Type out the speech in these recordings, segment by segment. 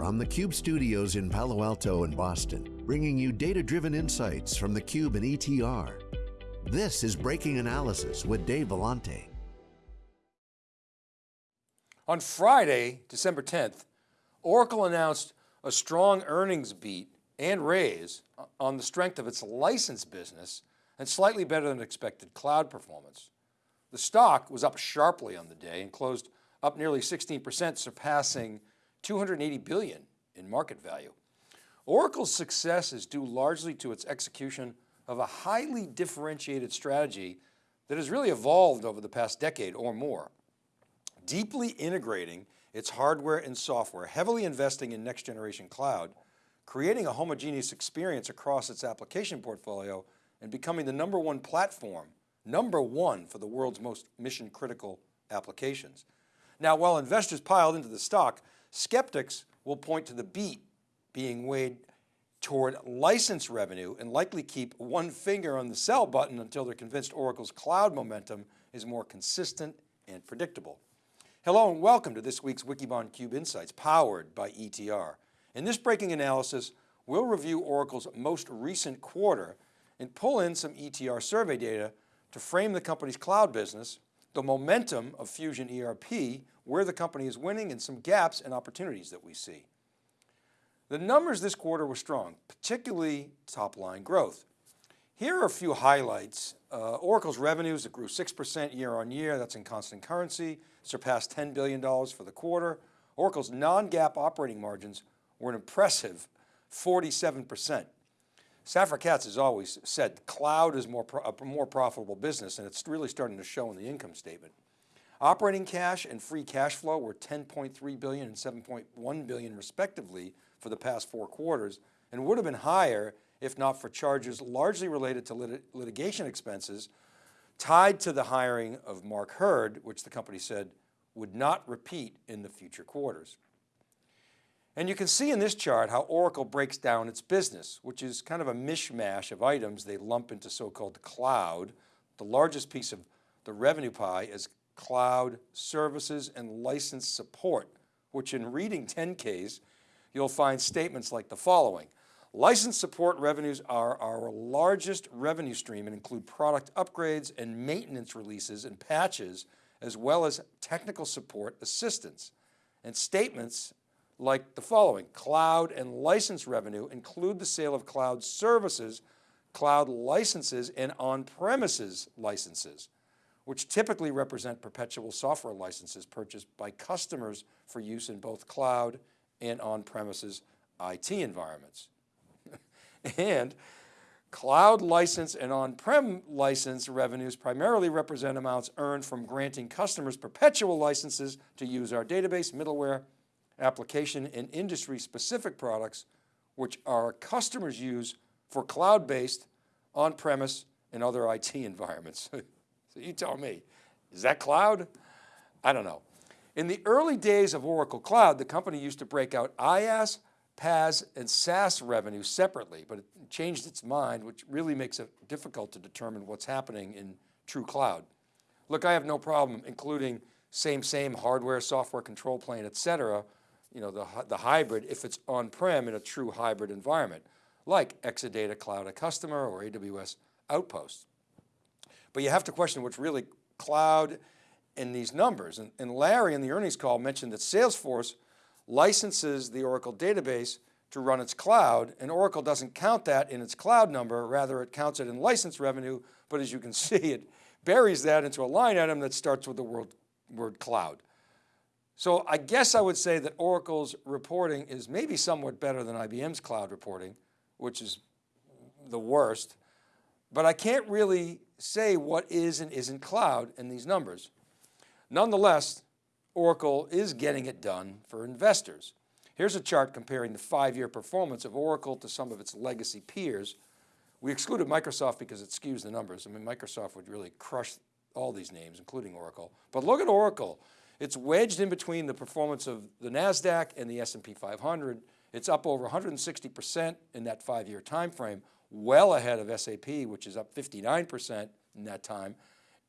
from the Cube studios in Palo Alto and Boston, bringing you data-driven insights from the Cube and ETR. This is Breaking Analysis with Dave Vellante. On Friday, December 10th, Oracle announced a strong earnings beat and raise on the strength of its license business and slightly better than expected cloud performance. The stock was up sharply on the day and closed up nearly 16%, surpassing 280 billion in market value. Oracle's success is due largely to its execution of a highly differentiated strategy that has really evolved over the past decade or more. Deeply integrating its hardware and software, heavily investing in next generation cloud, creating a homogeneous experience across its application portfolio and becoming the number one platform, number one for the world's most mission critical applications. Now, while investors piled into the stock, skeptics will point to the beat being weighed toward license revenue and likely keep one finger on the sell button until they're convinced Oracle's cloud momentum is more consistent and predictable. Hello and welcome to this week's Wikibon Cube Insights powered by ETR. In this breaking analysis, we'll review Oracle's most recent quarter and pull in some ETR survey data to frame the company's cloud business the momentum of Fusion ERP, where the company is winning and some gaps and opportunities that we see. The numbers this quarter were strong, particularly top line growth. Here are a few highlights. Uh, Oracle's revenues that grew 6% year on year, that's in constant currency, surpassed $10 billion for the quarter. Oracle's non-GAAP operating margins were an impressive 47%. Safra Catz has always said cloud is more a more profitable business and it's really starting to show in the income statement. Operating cash and free cash flow were 10.3 billion and 7.1 billion respectively for the past four quarters and would have been higher if not for charges largely related to lit litigation expenses tied to the hiring of Mark Hurd, which the company said would not repeat in the future quarters. And you can see in this chart how Oracle breaks down its business, which is kind of a mishmash of items they lump into so-called cloud. The largest piece of the revenue pie is cloud services and license support, which in reading 10Ks, you'll find statements like the following. License support revenues are our largest revenue stream and include product upgrades and maintenance releases and patches, as well as technical support assistance. And statements like the following, cloud and license revenue include the sale of cloud services, cloud licenses and on-premises licenses, which typically represent perpetual software licenses purchased by customers for use in both cloud and on-premises IT environments. and cloud license and on-prem license revenues primarily represent amounts earned from granting customers perpetual licenses to use our database, middleware, application and industry specific products, which our customers use for cloud-based, on-premise and other IT environments. so you tell me, is that cloud? I don't know. In the early days of Oracle Cloud, the company used to break out IaaS, PaaS, and SaaS revenue separately, but it changed its mind, which really makes it difficult to determine what's happening in true cloud. Look, I have no problem including same, same hardware, software control plane, et cetera, you know, the, the hybrid if it's on-prem in a true hybrid environment, like Exadata Cloud a Customer or AWS Outposts. But you have to question what's really cloud in these numbers. And, and Larry in the earnings call mentioned that Salesforce licenses the Oracle database to run its cloud and Oracle doesn't count that in its cloud number, rather it counts it in license revenue, but as you can see, it buries that into a line item that starts with the word, word cloud. So I guess I would say that Oracle's reporting is maybe somewhat better than IBM's cloud reporting, which is the worst, but I can't really say what is and isn't cloud in these numbers. Nonetheless, Oracle is getting it done for investors. Here's a chart comparing the five-year performance of Oracle to some of its legacy peers. We excluded Microsoft because it skews the numbers. I mean, Microsoft would really crush all these names, including Oracle. But look at Oracle. It's wedged in between the performance of the NASDAQ and the S&P 500. It's up over 160% in that five-year time frame, well ahead of SAP, which is up 59% in that time,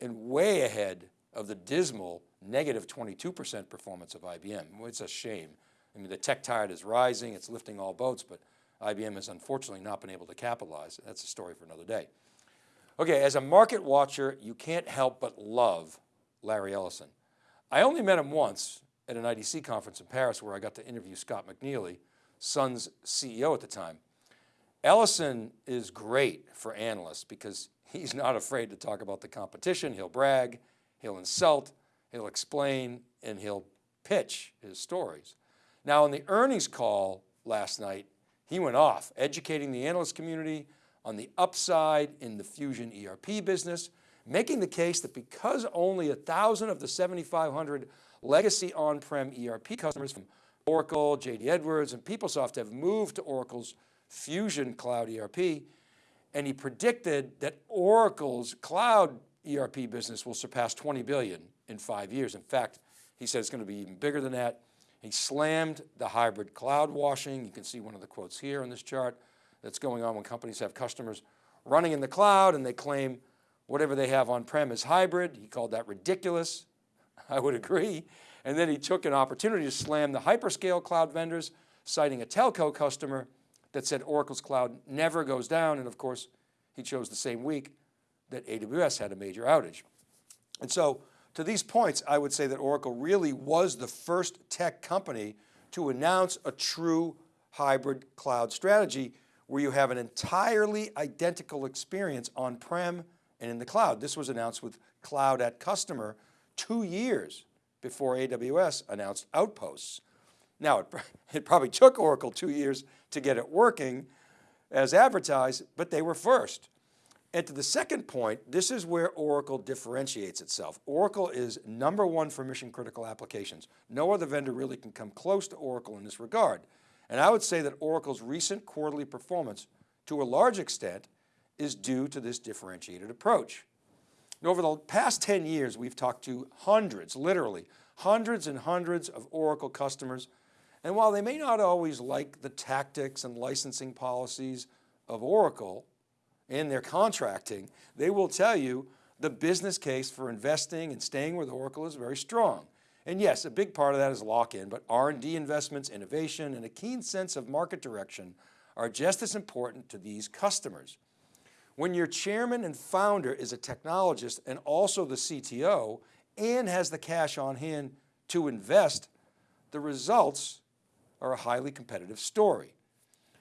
and way ahead of the dismal negative 22% performance of IBM. It's a shame. I mean, the tech tide is rising, it's lifting all boats, but IBM has unfortunately not been able to capitalize. That's a story for another day. Okay, as a market watcher, you can't help but love Larry Ellison. I only met him once at an IDC conference in Paris where I got to interview Scott McNealy, Sun's CEO at the time. Ellison is great for analysts because he's not afraid to talk about the competition. He'll brag, he'll insult, he'll explain, and he'll pitch his stories. Now in the earnings call last night, he went off educating the analyst community on the upside in the Fusion ERP business, making the case that because only a thousand of the 7,500 legacy on-prem ERP customers from Oracle, JD Edwards, and PeopleSoft have moved to Oracle's Fusion Cloud ERP, and he predicted that Oracle's cloud ERP business will surpass 20 billion in five years. In fact, he said it's going to be even bigger than that. He slammed the hybrid cloud washing. You can see one of the quotes here on this chart that's going on when companies have customers running in the cloud and they claim whatever they have on-prem is hybrid. He called that ridiculous. I would agree. And then he took an opportunity to slam the hyperscale cloud vendors, citing a telco customer that said Oracle's cloud never goes down. And of course, he chose the same week that AWS had a major outage. And so to these points, I would say that Oracle really was the first tech company to announce a true hybrid cloud strategy where you have an entirely identical experience on-prem and in the cloud. This was announced with Cloud at Customer two years before AWS announced Outposts. Now, it, it probably took Oracle two years to get it working as advertised, but they were first. And to the second point, this is where Oracle differentiates itself. Oracle is number one for mission critical applications. No other vendor really can come close to Oracle in this regard. And I would say that Oracle's recent quarterly performance to a large extent is due to this differentiated approach. And over the past 10 years, we've talked to hundreds, literally hundreds and hundreds of Oracle customers. And while they may not always like the tactics and licensing policies of Oracle, in their contracting, they will tell you the business case for investing and staying with Oracle is very strong. And yes, a big part of that is lock-in, but R&D investments, innovation, and a keen sense of market direction are just as important to these customers. When your chairman and founder is a technologist and also the CTO and has the cash on hand to invest, the results are a highly competitive story.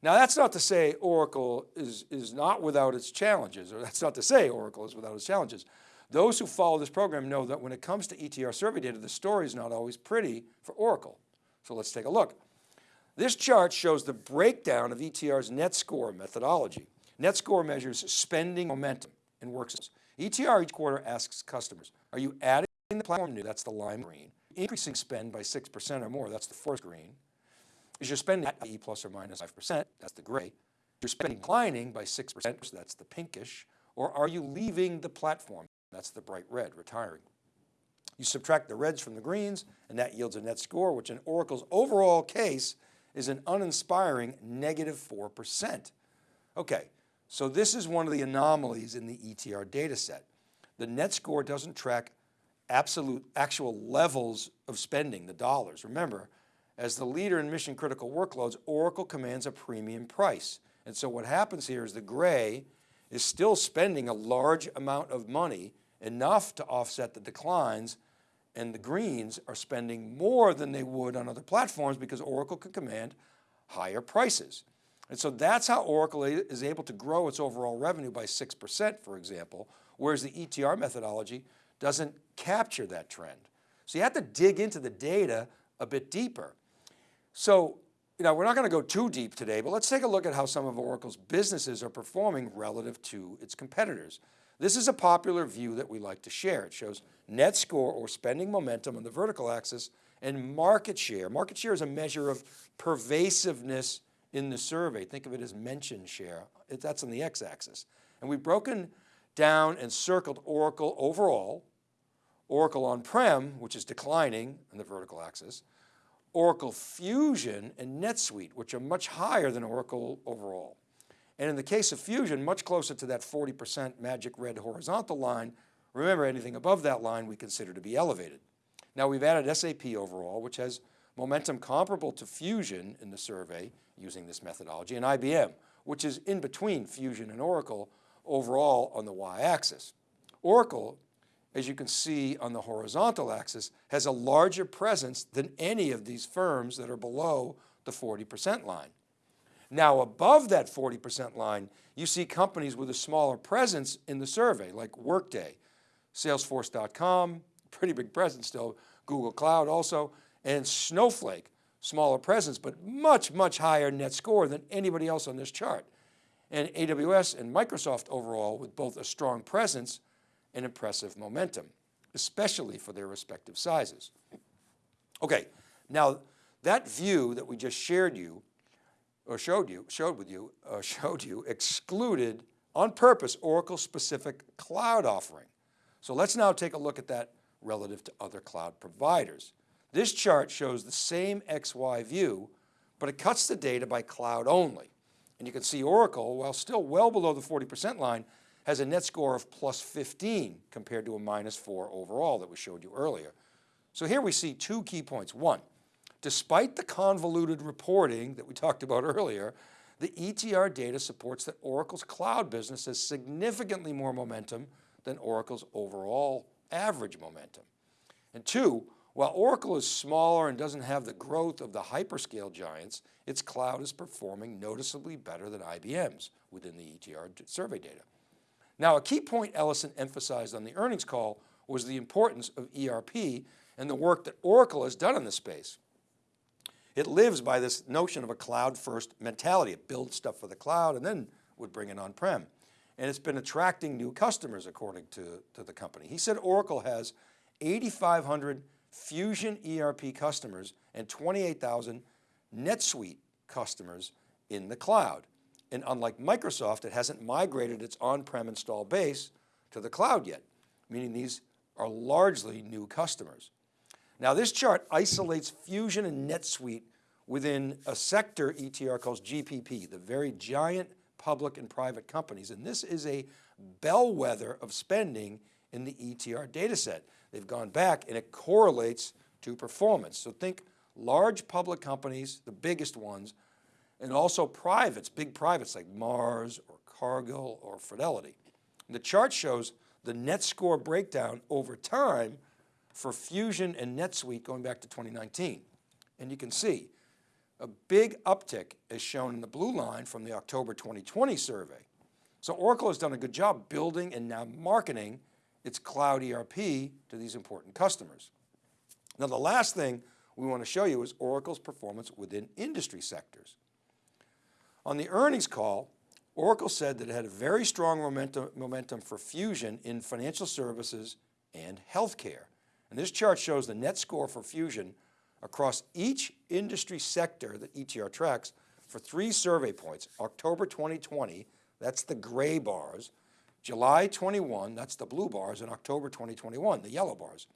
Now that's not to say Oracle is, is not without its challenges, or that's not to say Oracle is without its challenges. Those who follow this program know that when it comes to ETR survey data, the story is not always pretty for Oracle. So let's take a look. This chart shows the breakdown of ETR's net score methodology. Net score measures spending momentum in workstations. ETR each quarter asks customers, are you adding the platform new, that's the lime green, increasing spend by 6% or more, that's the fourth green, is your spending at E plus or minus 5%, that's the gray. Your spending declining by 6%, so that's the pinkish, or are you leaving the platform? That's the bright red, retiring. You subtract the reds from the greens and that yields a net score, which in Oracle's overall case is an uninspiring negative 4%. Okay, so this is one of the anomalies in the ETR data set. The net score doesn't track absolute actual levels of spending, the dollars. Remember, as the leader in mission critical workloads, Oracle commands a premium price. And so what happens here is the gray is still spending a large amount of money, enough to offset the declines, and the greens are spending more than they would on other platforms because Oracle can command higher prices. And so that's how Oracle is able to grow its overall revenue by 6%, for example, whereas the ETR methodology doesn't capture that trend. So you have to dig into the data a bit deeper. So, you know, we're not going to go too deep today, but let's take a look at how some of Oracle's businesses are performing relative to its competitors. This is a popular view that we like to share. It shows net score or spending momentum on the vertical axis and market share. Market share is a measure of pervasiveness in the survey. Think of it as mention share. That's on the x-axis. And we've broken down and circled Oracle overall, Oracle on-prem, which is declining on the vertical axis, Oracle Fusion and NetSuite, which are much higher than Oracle overall. And in the case of Fusion, much closer to that 40% magic red horizontal line, remember anything above that line we consider to be elevated. Now we've added SAP overall, which has momentum comparable to Fusion in the survey using this methodology and IBM, which is in between Fusion and Oracle overall on the y-axis. Oracle, as you can see on the horizontal axis, has a larger presence than any of these firms that are below the 40% line. Now above that 40% line, you see companies with a smaller presence in the survey like Workday, Salesforce.com, pretty big presence still, Google Cloud also, and Snowflake, smaller presence, but much, much higher net score than anybody else on this chart. And AWS and Microsoft overall with both a strong presence and impressive momentum, especially for their respective sizes. Okay, now that view that we just shared you or showed you, showed with you, uh, showed you, excluded on purpose Oracle specific cloud offering. So let's now take a look at that relative to other cloud providers. This chart shows the same XY view, but it cuts the data by cloud only. And you can see Oracle, while still well below the 40% line, has a net score of plus 15 compared to a minus four overall that we showed you earlier. So here we see two key points. One, Despite the convoluted reporting that we talked about earlier, the ETR data supports that Oracle's cloud business has significantly more momentum than Oracle's overall average momentum. And two, while Oracle is smaller and doesn't have the growth of the hyperscale giants, its cloud is performing noticeably better than IBM's within the ETR survey data. Now, a key point Ellison emphasized on the earnings call was the importance of ERP and the work that Oracle has done in this space. It lives by this notion of a cloud first mentality. It builds stuff for the cloud and then would bring it on-prem. And it's been attracting new customers according to, to the company. He said Oracle has 8,500 Fusion ERP customers and 28,000 NetSuite customers in the cloud. And unlike Microsoft, it hasn't migrated its on-prem install base to the cloud yet, meaning these are largely new customers. Now this chart isolates Fusion and NetSuite within a sector ETR calls GPP, the very giant public and private companies. And this is a bellwether of spending in the ETR data set. They've gone back and it correlates to performance. So think large public companies, the biggest ones, and also privates, big privates like Mars or Cargill or Fidelity. And the chart shows the net score breakdown over time for Fusion and NetSuite going back to 2019. And you can see a big uptick is shown in the blue line from the October 2020 survey. So Oracle has done a good job building and now marketing its cloud ERP to these important customers. Now the last thing we want to show you is Oracle's performance within industry sectors. On the earnings call, Oracle said that it had a very strong momentum, momentum for Fusion in financial services and healthcare. And this chart shows the net score for Fusion across each industry sector that ETR tracks for three survey points, October 2020, that's the gray bars, July 21, that's the blue bars, and October 2021, the yellow bars.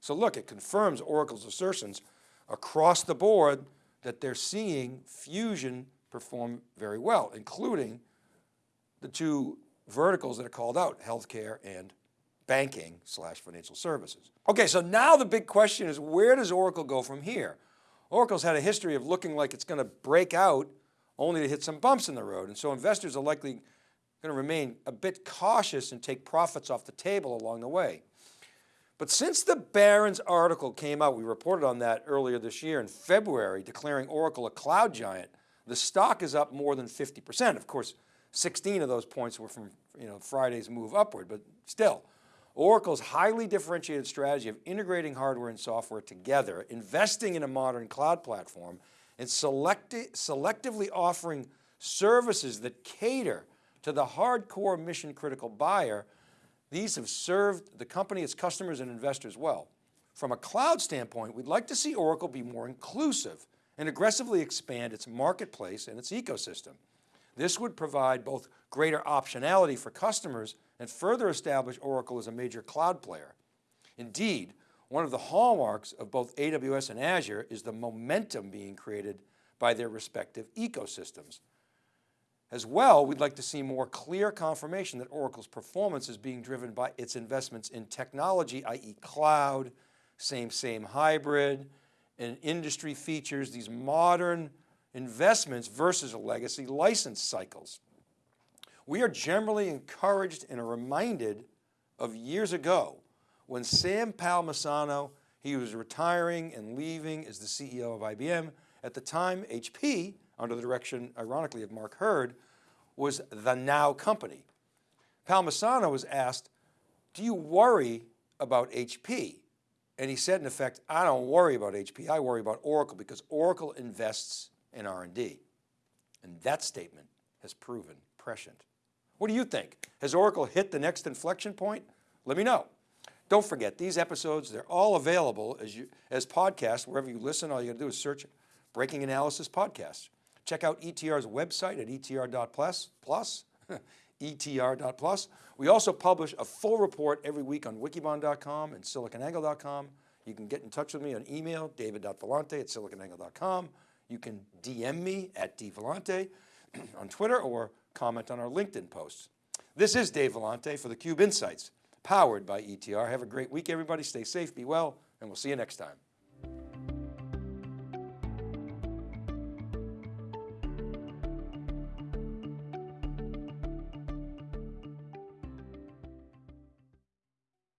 So look, it confirms Oracle's assertions across the board that they're seeing Fusion perform very well, including the two verticals that are called out, healthcare and banking slash financial services. Okay, so now the big question is where does Oracle go from here? Oracle's had a history of looking like it's going to break out only to hit some bumps in the road. And so investors are likely going to remain a bit cautious and take profits off the table along the way. But since the Barron's article came out, we reported on that earlier this year in February, declaring Oracle a cloud giant, the stock is up more than 50%. Of course, 16 of those points were from you know, Friday's move upward, but still, Oracle's highly differentiated strategy of integrating hardware and software together, investing in a modern cloud platform, and selectively offering services that cater to the hardcore mission critical buyer, these have served the company, its customers and investors well. From a cloud standpoint, we'd like to see Oracle be more inclusive and aggressively expand its marketplace and its ecosystem. This would provide both greater optionality for customers and further establish Oracle as a major cloud player. Indeed, one of the hallmarks of both AWS and Azure is the momentum being created by their respective ecosystems. As well, we'd like to see more clear confirmation that Oracle's performance is being driven by its investments in technology, i.e. cloud, same, same hybrid, and industry features, these modern investments versus a legacy license cycles. We are generally encouraged and are reminded of years ago when Sam Palmisano, he was retiring and leaving as the CEO of IBM. At the time, HP, under the direction, ironically, of Mark Hurd, was the now company. Palmisano was asked, do you worry about HP? And he said, in effect, I don't worry about HP, I worry about Oracle because Oracle invests in R&D. And that statement has proven prescient. What do you think? Has Oracle hit the next inflection point? Let me know. Don't forget, these episodes, they're all available as, you, as podcasts, wherever you listen, all you gotta do is search Breaking Analysis Podcast. Check out ETR's website at etr.plus, plus, etr.plus. We also publish a full report every week on wikibon.com and siliconangle.com. You can get in touch with me on email, david.vellante at siliconangle.com. You can DM me at dvellante on Twitter or comment on our LinkedIn posts. This is Dave Vellante for theCUBE Insights, powered by ETR. Have a great week, everybody. Stay safe, be well, and we'll see you next time.